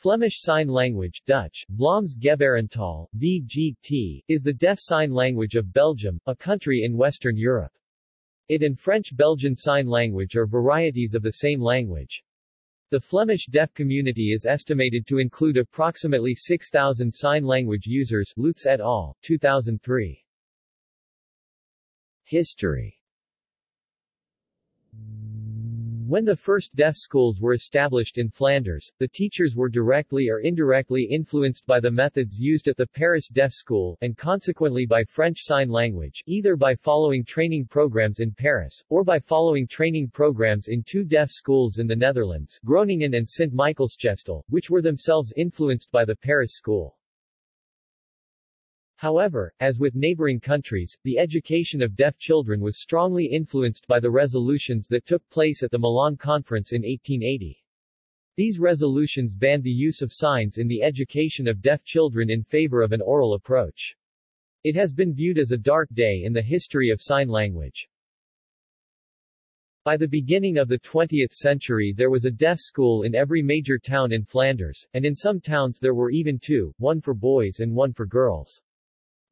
Flemish Sign Language Dutch, Vlaams Gebarentaal, VGT, is the deaf sign language of Belgium, a country in Western Europe. It and French-Belgian Sign Language are varieties of the same language. The Flemish deaf community is estimated to include approximately 6,000 sign language users Loots et al., 2003. History when the first deaf schools were established in Flanders, the teachers were directly or indirectly influenced by the methods used at the Paris Deaf School, and consequently by French Sign Language, either by following training programs in Paris, or by following training programs in two deaf schools in the Netherlands, Groningen and Sint-Michielsgestel, which were themselves influenced by the Paris school. However, as with neighboring countries, the education of deaf children was strongly influenced by the resolutions that took place at the Milan Conference in 1880. These resolutions banned the use of signs in the education of deaf children in favor of an oral approach. It has been viewed as a dark day in the history of sign language. By the beginning of the 20th century there was a deaf school in every major town in Flanders, and in some towns there were even two, one for boys and one for girls.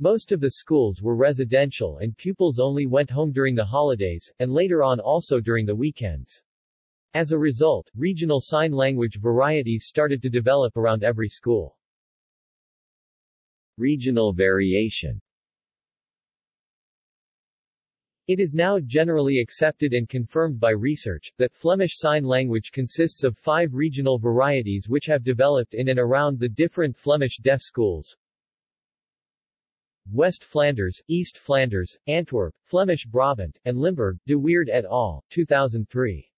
Most of the schools were residential and pupils only went home during the holidays, and later on also during the weekends. As a result, regional sign language varieties started to develop around every school. Regional variation It is now generally accepted and confirmed by research, that Flemish Sign Language consists of five regional varieties which have developed in and around the different Flemish deaf schools. West Flanders, East Flanders, Antwerp, Flemish Brabant, and Limburg, de Weerdt et al., 2003.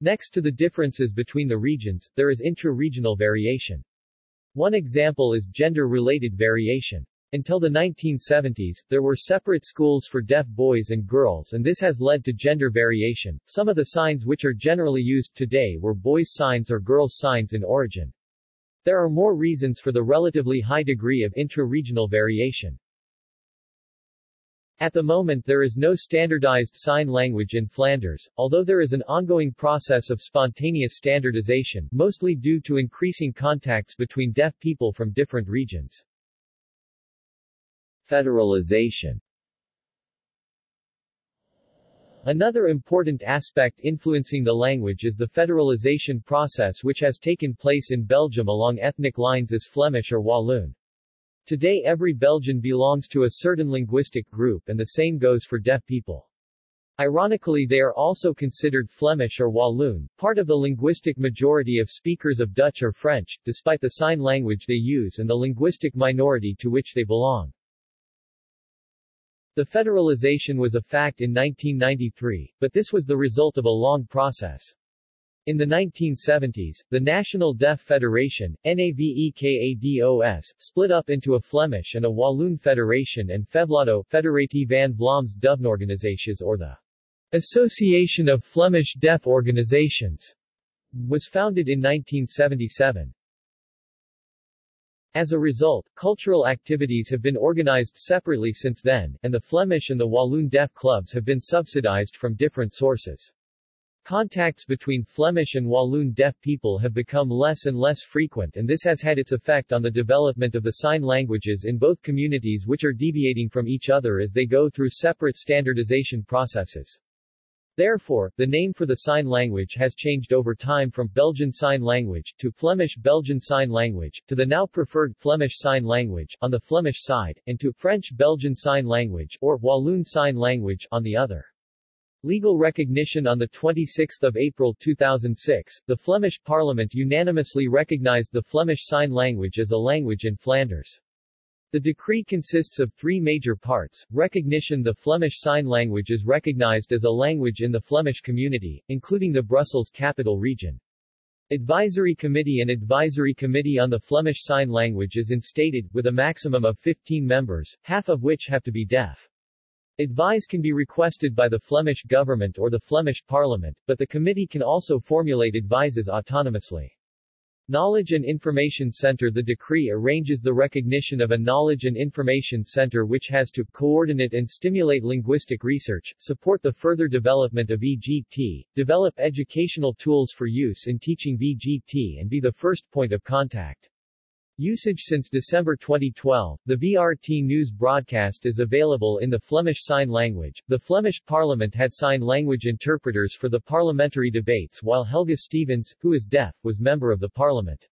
Next to the differences between the regions, there is intra-regional variation. One example is gender-related variation. Until the 1970s, there were separate schools for deaf boys and girls and this has led to gender variation. Some of the signs which are generally used today were boys' signs or girls' signs in origin. There are more reasons for the relatively high degree of intra-regional variation. At the moment there is no standardized sign language in Flanders, although there is an ongoing process of spontaneous standardization, mostly due to increasing contacts between deaf people from different regions. Federalization Another important aspect influencing the language is the federalization process which has taken place in Belgium along ethnic lines as Flemish or Walloon. Today every Belgian belongs to a certain linguistic group and the same goes for deaf people. Ironically they are also considered Flemish or Walloon, part of the linguistic majority of speakers of Dutch or French, despite the sign language they use and the linguistic minority to which they belong. The federalization was a fact in 1993, but this was the result of a long process. In the 1970s, the National Deaf Federation, NAVEKADOS, split up into a Flemish and a Walloon Federation and FEVLADO Federatie van Vlaams Dovenorganisaties or the Association of Flemish Deaf Organizations, was founded in 1977. As a result, cultural activities have been organized separately since then, and the Flemish and the Walloon Deaf Clubs have been subsidized from different sources. Contacts between Flemish and Walloon deaf people have become less and less frequent and this has had its effect on the development of the sign languages in both communities which are deviating from each other as they go through separate standardization processes. Therefore, the name for the sign language has changed over time from Belgian Sign Language to Flemish Belgian Sign Language, to the now preferred Flemish Sign Language on the Flemish side, and to French Belgian Sign Language or Walloon Sign Language on the other. Legal recognition On 26 April 2006, the Flemish Parliament unanimously recognized the Flemish Sign Language as a language in Flanders. The decree consists of three major parts, recognition The Flemish Sign Language is recognized as a language in the Flemish community, including the Brussels capital region. Advisory Committee and Advisory Committee on the Flemish Sign Language is instated, with a maximum of 15 members, half of which have to be deaf. Advice can be requested by the Flemish government or the Flemish parliament, but the committee can also formulate advices autonomously. Knowledge and Information Center The decree arranges the recognition of a Knowledge and Information Center which has to coordinate and stimulate linguistic research, support the further development of VGT, develop educational tools for use in teaching VGT and be the first point of contact. Usage Since December 2012, the VRT news broadcast is available in the Flemish Sign Language. The Flemish Parliament had sign language interpreters for the parliamentary debates while Helga Stevens, who is deaf, was member of the parliament.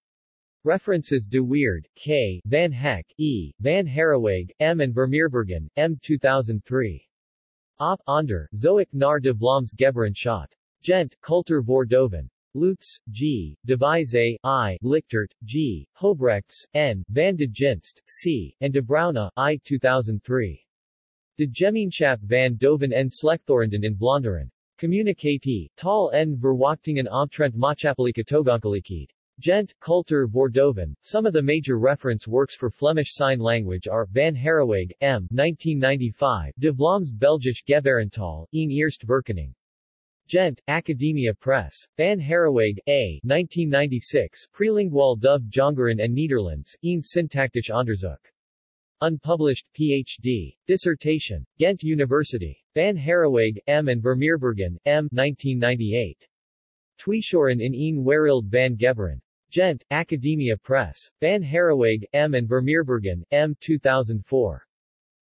References De Weerdt, K. Van Heck, E. Van Herreweghe, M. and Vermeerbergen, M. 2003. Op. onder, Zoek naar de Vlaams Gebarentschat. Gent, Cultuur voor Doven. Loots, G., Devise, I., Lichtert, G., Hoebrechts, N., Van de Ginste, C., and de Bruyne, I. 2003. De Gemeenschap van Doven en Slechthorenden in Vlaanderen. Communicatie, tal en verwachtingen omtrent maatschappelijke toegankelijkheid. Gent, Cultuur voor Doven. Some of the major reference works for Flemish Sign Language are Van Herreweghe, M. 1995, De Vlaams Belgisch Gebarentaal, een eerste verkenning. Gent, Academia Press. Van Herreweghe, A. 1996, Prelingual Dove Jongeren en Nederlands, een syntactisch onderzoek. Unpublished, Ph.D. Dissertation. Ghent University. Van Herreweghe, M. and Vermeerbergen, M. 1998. Thuishoren in een wereld van Gebaren. Gent, Academia Press. Van Herreweghe, M. and Vermeerbergen, M. 2004.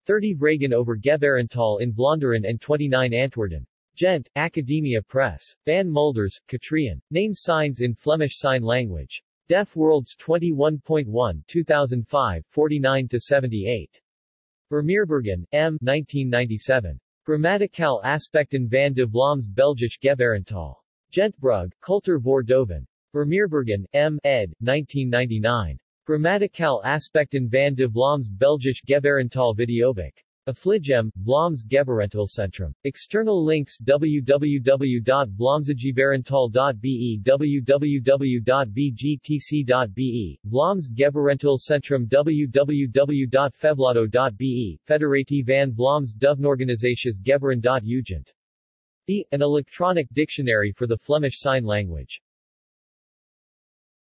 30 Vragen over Gebarentaal in Vlaanderen and 29 antwoorden. Gent, Academia Press. Van Mulders, Katrien. Name signs in Flemish Sign Language. Deaf Worlds 21.1 2005 49-78. Vermeerbergen, M. 1997. Grammaticaal aspecten van de Vlaams Belgisch Gebarentaal. Gentbrugge, Cultuur voor Doven. Vermeerbergen, M. ed. 1999. Grammaticaal aspecten van de Vlaams Belgisch Gebarentaal Videoboek. Affligem, Vlaams Gebarentaalcentrum. External links www.vlaamsgebarentaal.be www.vgtc.be Vlaams Gebarentaalcentrum www.fevlado.be Federatie van Vlaams Dovenorganisaties Gebaren.ugent. E. An electronic dictionary for the Flemish Sign Language.